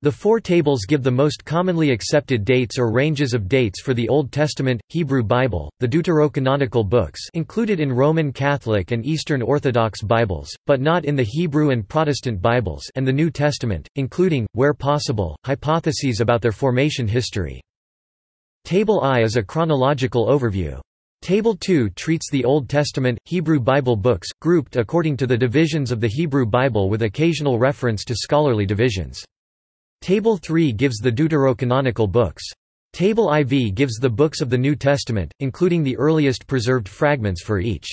The four tables give the most commonly accepted dates or ranges of dates for the Old Testament, Hebrew Bible, the Deuterocanonical books included in Roman Catholic and Eastern Orthodox Bibles, but not in the Hebrew and Protestant Bibles and the New Testament, including, where possible, hypotheses about their formation history. Table I is a chronological overview. Table 2 treats the Old Testament, Hebrew Bible books, grouped according to the divisions of the Hebrew Bible with occasional reference to scholarly divisions. Table 3 gives the deuterocanonical books. Table IV gives the books of the New Testament, including the earliest preserved fragments for each.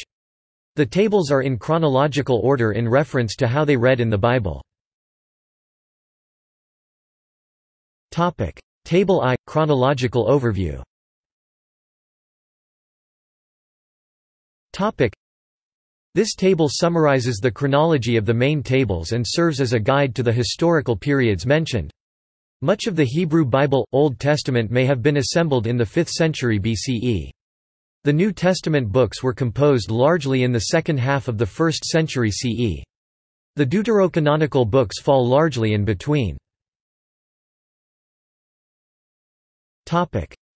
The tables are in chronological order in reference to how they read in the Bible. Table I – Chronological overview This table summarizes the chronology of the main tables and serves as a guide to the historical periods mentioned. Much of the Hebrew Bible, Old Testament may have been assembled in the 5th century BCE. The New Testament books were composed largely in the second half of the 1st century CE. The deuterocanonical books fall largely in between.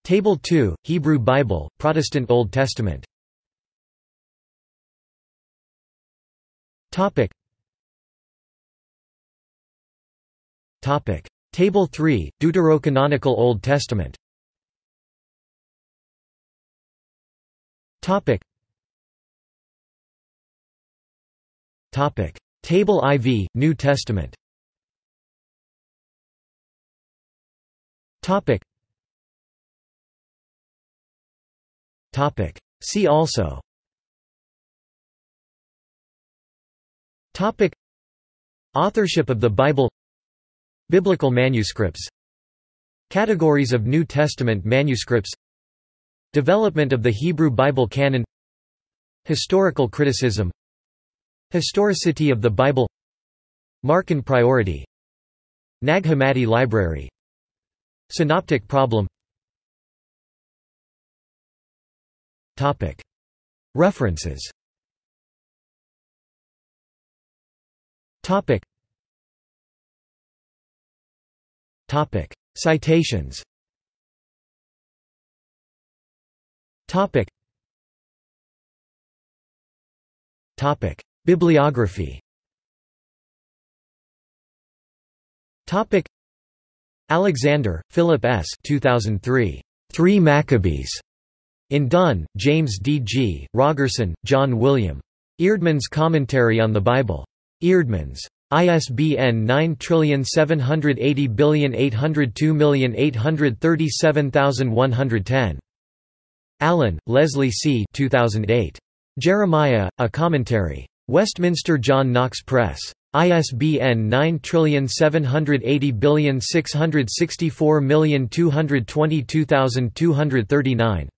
Table 2, Hebrew Bible, Protestant Old Testament Topic. Topic. Table 3, Deuterocanonical Old Testament Topic. Topic. Table IV, New Testament Topic. Topic. See also Topic Authorship of the Bible Biblical manuscripts. Categories of New Testament manuscripts. Development of the Hebrew Bible canon. Historical criticism. Historicity of the Bible. Markan priority. Nag Hammadi Library. Synoptic problem. References Topic. Citations Topic. Topic. Bibliography Topic. Alexander, Philip S. 2003. Three Maccabees. In Dunn, James D. G., Rogerson, John William. Eerdmans Commentary on the Bible. Eerdmans. ISBN 9780802837110. Allen, Leslie C. 2008. Jeremiah, A Commentary. Westminster John Knox Press. ISBN 9780664222239.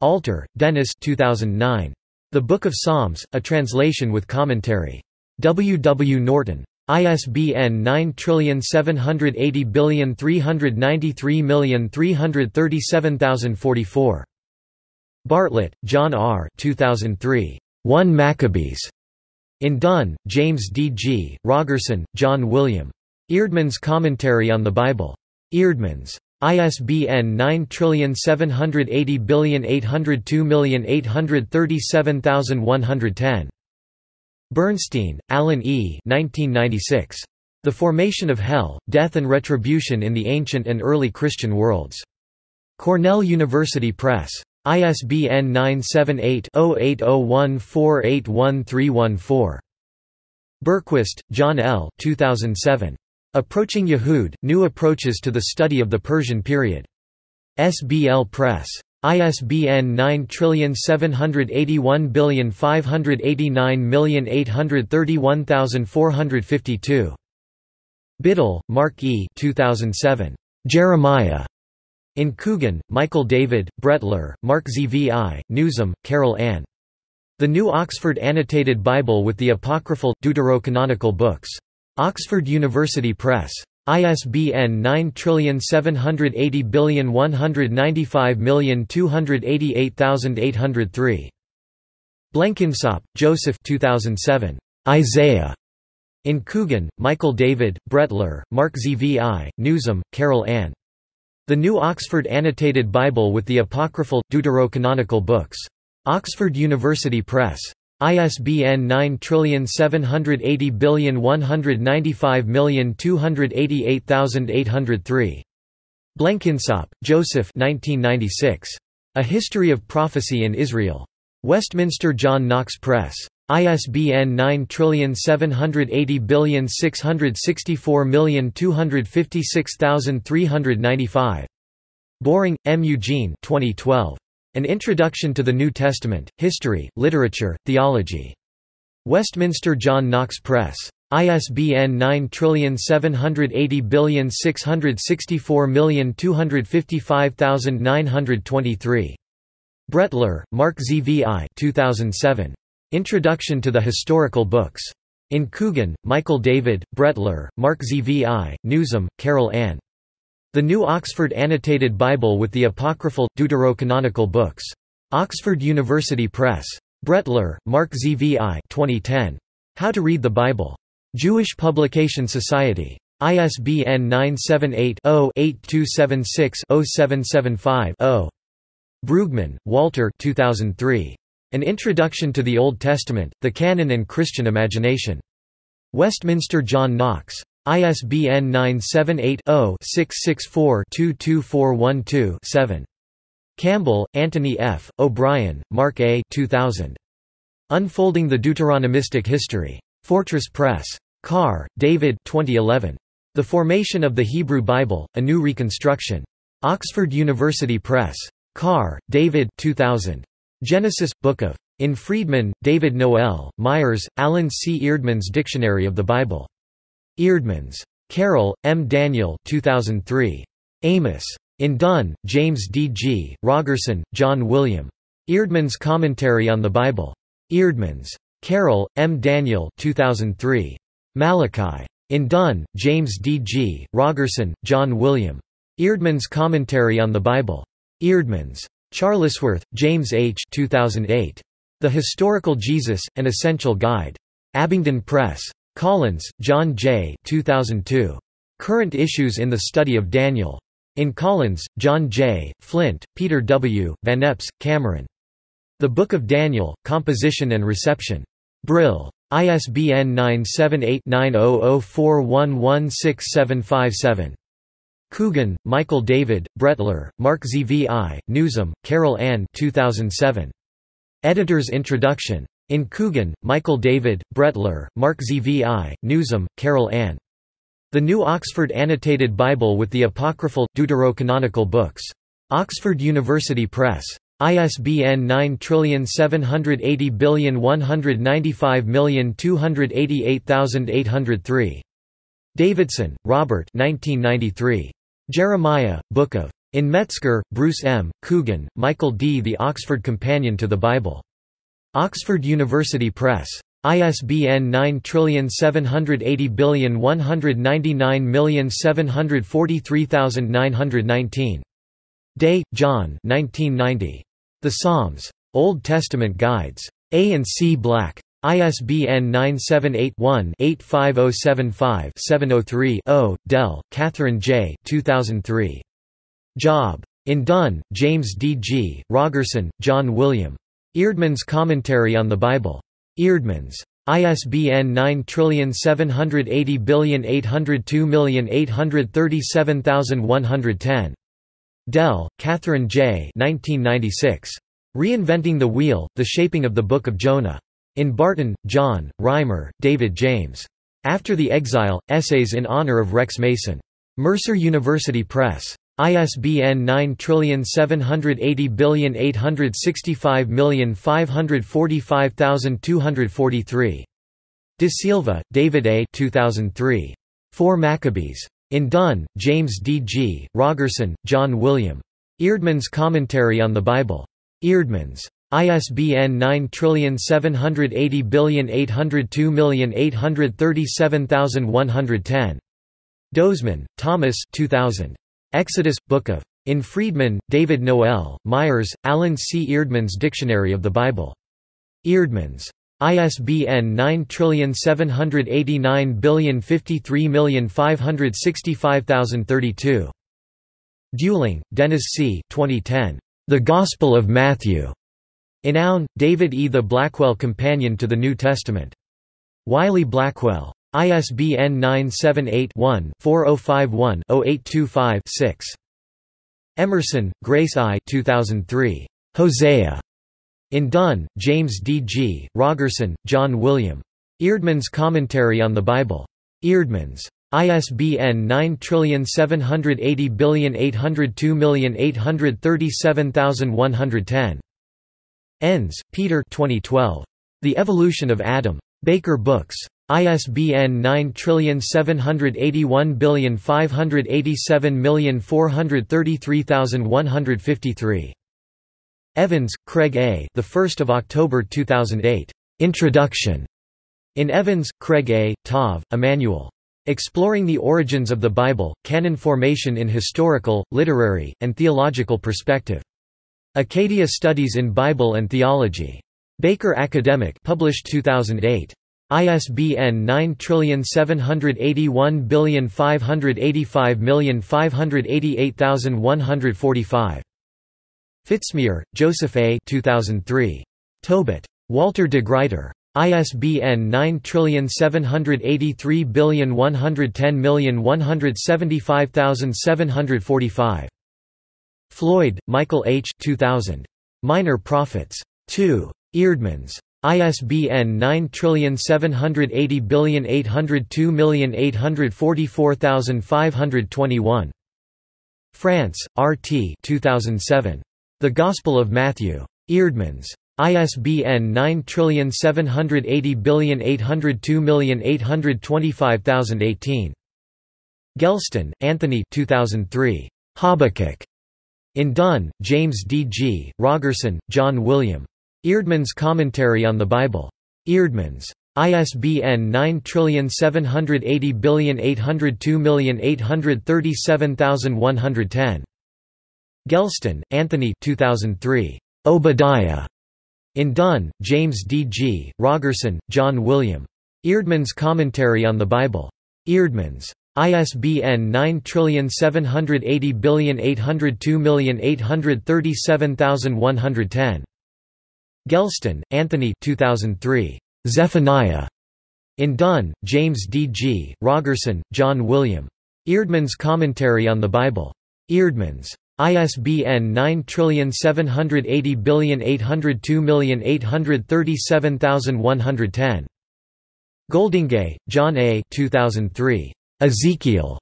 Alter, Dennis 2009. The Book of Psalms, a translation with commentary. W. W. Norton. ISBN 9780393337044. Bartlett, John R. 2003. 1 Maccabees. In Dunn, James D. G., Rogerson, John William. Eerdmans Commentary on the Bible. Eerdmans. ISBN 9780802837110. Bernstein, Alan E. 1996. The Formation of Hell, Death and Retribution in the Ancient and Early Christian Worlds. Cornell University Press. ISBN 978-0801481314. Berquist, John L. 2007. Approaching Yehud, New Approaches to the Study of the Persian Period. SBL Press. ISBN 9781589831452. Biddle, Mark E. 2007. Jeremiah. In Coogan, Michael David, Brettler, Mark Zvi, Newsom, Carol Ann. The New Oxford Annotated Bible with the Apocryphal, Deuterocanonical Books. Oxford University Press. ISBN 9780195288803. Blenkinsopp, Joseph 2007. Isaiah. In Coogan, Michael David, Brettler, Mark Zvi, Newsom, Carol Ann. The New Oxford Annotated Bible with the Apocryphal, Deuterocanonical Books. Oxford University Press. ISBN 9780195288803. Blenkinsopp, Joseph 1996. A History of Prophecy in Israel. Westminster John Knox Press. ISBN 9780664256395. Boring, M. Eugene 2012. An Introduction to the New Testament, History, Literature, Theology. Westminster John Knox Press. ISBN 9780664255923. Brettler, Mark Zvi 2007. Introduction to the Historical Books. In Coogan, Michael David, Brettler, Mark Zvi, Newsom, Carol Ann. The New Oxford Annotated Bible with the Apocryphal, Deuterocanonical Books. Oxford University Press. Brettler, Mark Zvi 2010. How to Read the Bible. Jewish Publication Society. ISBN 978 0 8276 0775 0. Brueggemann, Walter 2003. An Introduction to the Old Testament, the Canon and Christian Imagination. Westminster John Knox. ISBN 978-0-664-22412-7. Campbell, Anthony F., O'Brien, Mark A. 2000. Unfolding the Deuteronomistic History. Fortress Press. Carr, David 2011. The Formation of the Hebrew Bible, A New Reconstruction. Oxford University Press. Carr, David 2000. Genesis, Book of. In Freedman, David Noel, Myers, Alan C. Eerdmans Dictionary of the Bible. Eerdmans. Carroll, M. Daniel 2003. Amos. In Dunn, James D. G., Rogerson, John William. Eerdmans Commentary on the Bible. Eerdmans. Carroll, M. Daniel 2003. Malachi. In Dunn, James D. G., Rogerson, John William. Eerdmans Commentary on the Bible. Eerdmans. Charlesworth, James H. 2008. The Historical Jesus, An Essential Guide. Abingdon Press. Collins, John J. 2002. Current Issues in the Study of Daniel. In Collins, John J., Flint, Peter W., Van Epps, Cameron. The Book of Daniel, Composition and Reception. Brill. ISBN 978-9004116757. Coogan, Michael David, Brettler, Mark Zvi, Newsom, Carol Ann 2007. Editor's Introduction. In Coogan, Michael David, Brettler, Mark Zvi, Newsom, Carol Ann. The New Oxford Annotated Bible with the Apocryphal, Deuterocanonical Books. Oxford University Press. ISBN 9780195288803. Davidson, Robert 1993. Jeremiah, Book of. In Metzger, Bruce M., Coogan, Michael D. The Oxford Companion to the Bible. Oxford University Press. ISBN 9780199743919. Day, John 1990. The Psalms. Old Testament Guides. A and C Black. ISBN 978-1-85075-703-0. Dell, Catherine J. 2003. Job. In Dunn, James D. G., Rogerson, John William. Eerdmans Commentary on the Bible. Eerdmans. ISBN 9780802837110. Dell, Catherine J. 1996. Reinventing the Wheel, The Shaping of the Book of Jonah. In Barton, John, Reimer, David James. After the Exile, Essays in Honor of Rex Mason. Mercer University Press. ISBN 9780865545243. De Silva, David A. 2003. Four Maccabees. In Dunn, James D. G., Rogerson, John William. Eerdmans Commentary on the Bible. Eerdmans. ISBN 9780802837110. Dozeman, Thomas 2000. Exodus, Book of. In Freedman, David Noel, Myers, Alan C. Eerdmans Dictionary of the Bible. Eerdmans. ISBN 9789053565032. Duling, Dennis C. 2010. The Gospel of Matthew. In Aune, David E. The Blackwell Companion to the New Testament. Wiley Blackwell. ISBN 978-1-4051-0825-6. Emmerson, Grace I 2003. Hosea. In Dunn, James D. G., Rogerson, John William. Eerdmans Commentary on the Bible. Eerdmans. ISBN 9780802837110. Enns, Peter 2012. The Evolution of Adam. Baker Books. ISBN 9781587433153. Evans, Craig A. The 1st of October 2008. Introduction. In Evans, Craig A., Tov, Emmanuel. Exploring the Origins of the Bible, Canon Formation in Historical, Literary, and Theological Perspective. Acadia Studies in Bible and Theology. Baker Academic published 2008. ISBN 9781585588145. Fitzmyer, Joseph A. 2003. Tobit. Walter de Gruyter. ISBN 9783110175745. Floyd, Michael H. 2000. Minor Prophets. 2. Eerdmans. ISBN 9780802844521. France, R. T. 2007. The Gospel of Matthew. Eerdmans. ISBN 9780802825018. Gelston, Anthony 2003. Habakkuk. In Dunn, James D. G., Rogerson, John William. Eerdmans Commentary on the Bible. Eerdmans. ISBN 9780802837110. Gelston, Anthony 2003. Obadiah. In Dunn, James D. G., Rogerson, John William. Eerdmans Commentary on the Bible. Eerdmans. ISBN 9780802837110. Gelston, Anthony 2003. Zephaniah. In Dunn, James D. G., Rogerson, John William. Eerdmans Commentary on the Bible. Eerdmans. ISBN 9780802837110. Goldingay, John A. 2003. Ezekiel.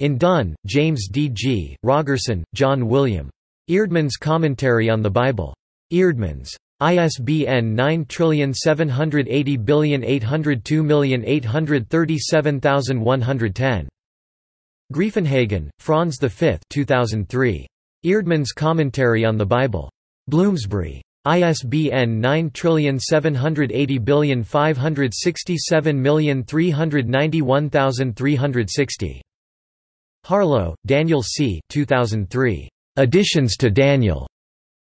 In Dunn, James D. G., Rogerson, John William. Eerdmans Commentary on the Bible. Eerdmans. ISBN 9780802837110. Greifenhagen, Franz V 2003. Eerdmans Commentary on the Bible. Bloomsbury. ISBN 9780567391360. Harlow, Daniel C. 2003. Additions to Daniel.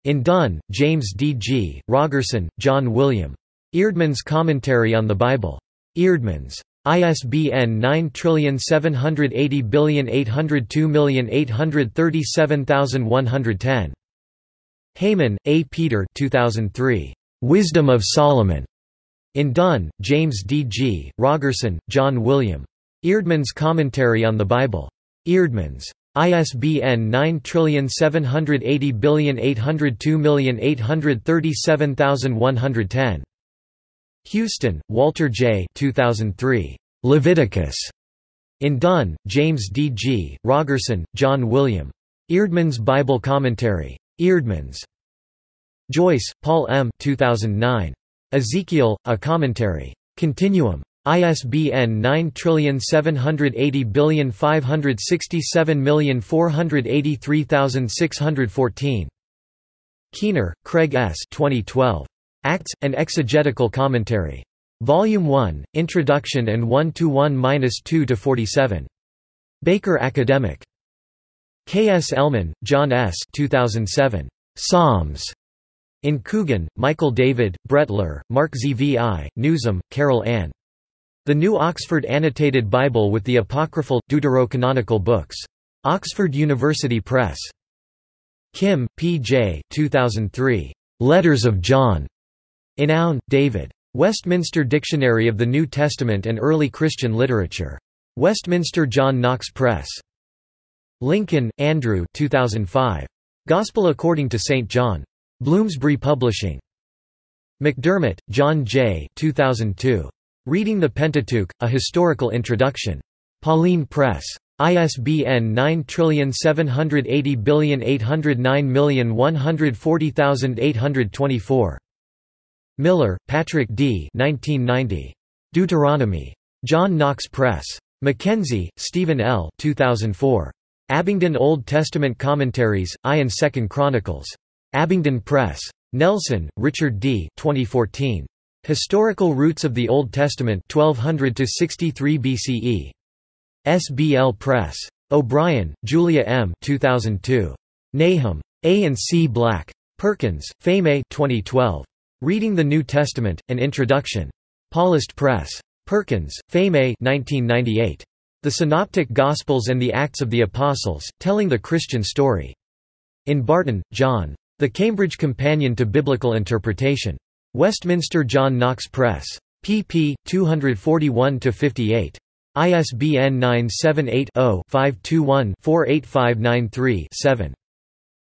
In Dunn, James D. G., Rogerson, John William. Eerdmans Commentary on the Bible. Eerdmans. ISBN 9780802837110. Hayman, A. Peter 2003. Wisdom of Solomon. In Dunn, James D. G., Rogerson, John William. Eerdmans Commentary on the Bible. Eerdmans. ISBN 9780802837110. Houston, Walter J. 2003. Leviticus. In Dunn, James D. G., Rogerson, John William. Eerdmans Bible Commentary. Eerdmans. Joyce, Paul M. 2009. Ezekiel, A Commentary. Continuum. ISBN 9780567483614. Keener, Craig S. 2012. Acts, an Exegetical Commentary. Volume 1, Introduction and 1–1–2–47. Baker Academic. Kselman, John S. 2007. Psalms. In Coogan, Michael David, Brettler, Mark Zvi, Newsom, Carol Ann. The New Oxford Annotated Bible with the Apocryphal, Deuterocanonical Books. Oxford University Press. Kim, P. J. 2003. Letters of John. In Aune, David. Westminster Dictionary of the New Testament and Early Christian Literature. Westminster John Knox Press. Lincoln, Andrew 2005. Gospel According to St. John. Bloomsbury Publishing. McDermott, John J. 2002. Reading the Pentateuch, A Historical Introduction. Paulist Press. ISBN 9780809140824. Miller, Patrick D. 1990. Deuteronomy. John Knox Press. McKenzie, Stephen L. 2004. Abingdon Old Testament Commentaries, I and Second Chronicles. Abingdon Press. Nelson, Richard D. 2014. Historical Roots of the Old Testament 1200 to 63 BCE. SBL Press. O'Brien, Julia M. 2002. Nahum. A. and C. Black. Perkins, Pheme 2012. Reading the New Testament, An Introduction. Paulist Press. Perkins, Pheme 1998. The Synoptic Gospels and the Acts of the Apostles, Telling the Christian Story. In Barton, John. The Cambridge Companion to Biblical Interpretation. Westminster John Knox Press. pp. 241–58. ISBN 978-0-521-48593-7.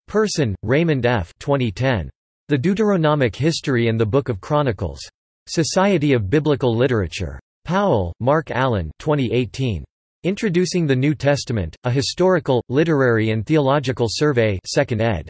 Person, Raymond F. 2010. The Deuteronomic History and the Book of Chronicles. Society of Biblical Literature. Powell, Mark Allen 2018. Introducing the New Testament, A Historical, Literary and Theological Survey 2nd ed.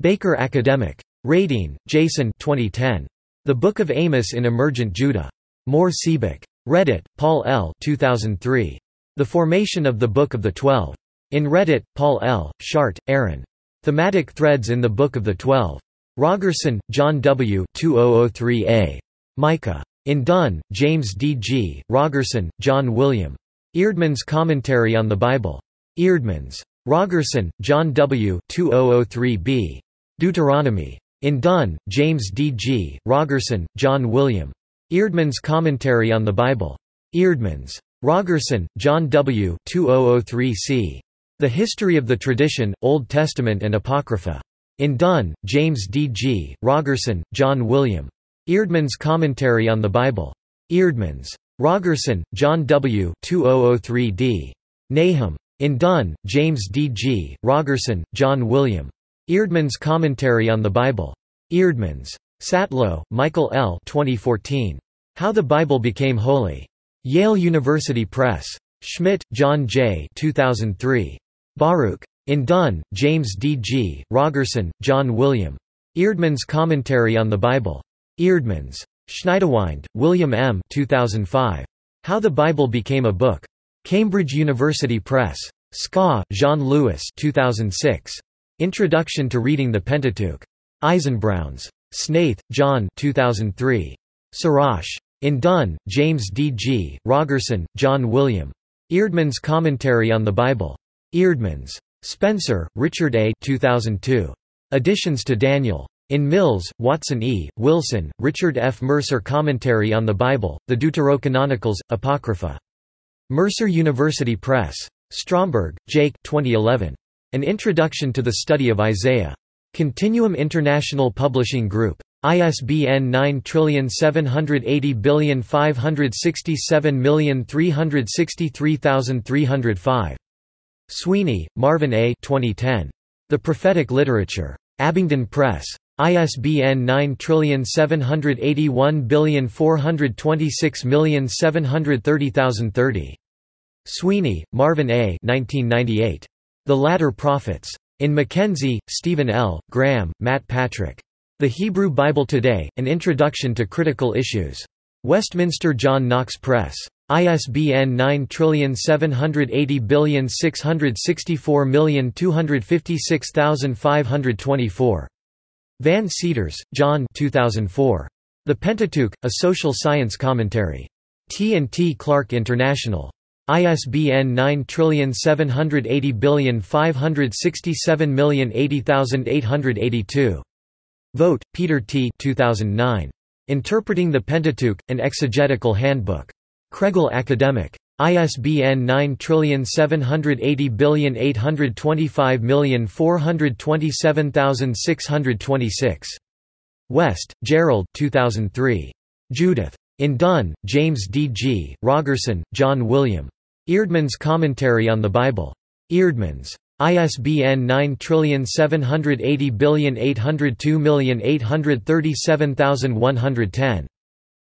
Baker Academic. Radine, Jason 2010. The Book of Amos in Emergent Judah. Mohr Siebeck. Redditt, Paul L. 2003. The Formation of the Book of the Twelve. In Redditt, Paul L., Schart, Aaron. Thematic Threads in the Book of the Twelve. Rogerson, John W. 2003a. Micah. In Dunn, James D. G., Rogerson, John William. Eerdmans Commentary on the Bible. Eerdmans. Rogerson, John W. 2003b. Deuteronomy. In Dunn, James D. G., Rogerson, John William. Eerdmans Commentary on the Bible. Eerdmans. Rogerson, John W. 2003c. The History of the Tradition, Old Testament and Apocrypha. In Dunn, James D. G., Rogerson, John William. Eerdmans Commentary on the Bible. Eerdmans. Rogerson, John W. 2003d. Nahum. In Dunn, James D. G., Rogerson, John William. Eerdmans Commentary on the Bible. Eerdmans. Satlow, Michael L. 2014. How the Bible Became Holy. Yale University Press. Schmidt, John J. 2003. Baruch. In Dunn, James D. G., Rogerson, John William. Eerdmans Commentary on the Bible. Eerdmans. Schniedewind, William M. 2005. How the Bible Became a Book. Cambridge University Press. Ska, Jean-Louis 2006. Introduction to Reading the Pentateuch. Eisenbrauns. Snaith, John 2003. Sirach. In Dunn, James D. G., Rogerson, John William. Eerdmans Commentary on the Bible. Eerdmans. Spencer, Richard A. 2002. Additions to Daniel. In Mills, Watson E., Wilson, Richard F. Mercer Commentary on the Bible, the Deuterocanonicals, Apocrypha. Mercer University Press. Stromberg, Jake 2011. An Introduction to the Study of Isaiah. Continuum International Publishing Group. ISBN 9780567363305. Sweeney, Marvin A. 2010. The Prophetic Literature. Abingdon Press. ISBN 9781426730030. Sweeney, Marvin A. 1998. The Latter Prophets. In McKenzie, Stephen L., Graham, Matt Patrick. The Hebrew Bible Today, An Introduction to Critical Issues. Westminster John Knox Press. ISBN 9780664256524. Van Seters, John 2004. The Pentateuch, A Social Science Commentary. T&T Clark International. ISBN 9780567080882. Vogt, Peter T. 2009. Interpreting the Pentateuch, an Exegetical Handbook. Kregel Academic. ISBN 9780825427626. West, Gerald 2003. Judith. In Dunn, James D. G., Rogerson, John William. Eerdmans Commentary on the Bible. Eerdmans. ISBN 9780802837110.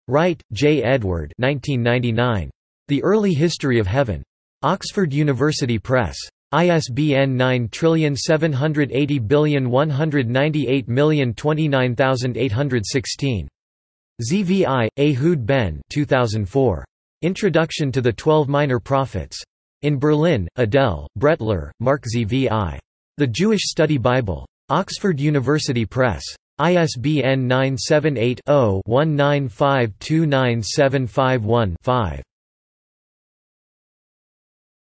Wright, J. Edward 1999. The Early History of Heaven. Oxford University Press. ISBN 9780198029816. Zvi, Ehud Ben 2004. Introduction to the Twelve Minor Prophets. In Berlin, Adele, Brettler, Mark Zvi. The Jewish Study Bible. Oxford University Press. ISBN 978 0 19529751 5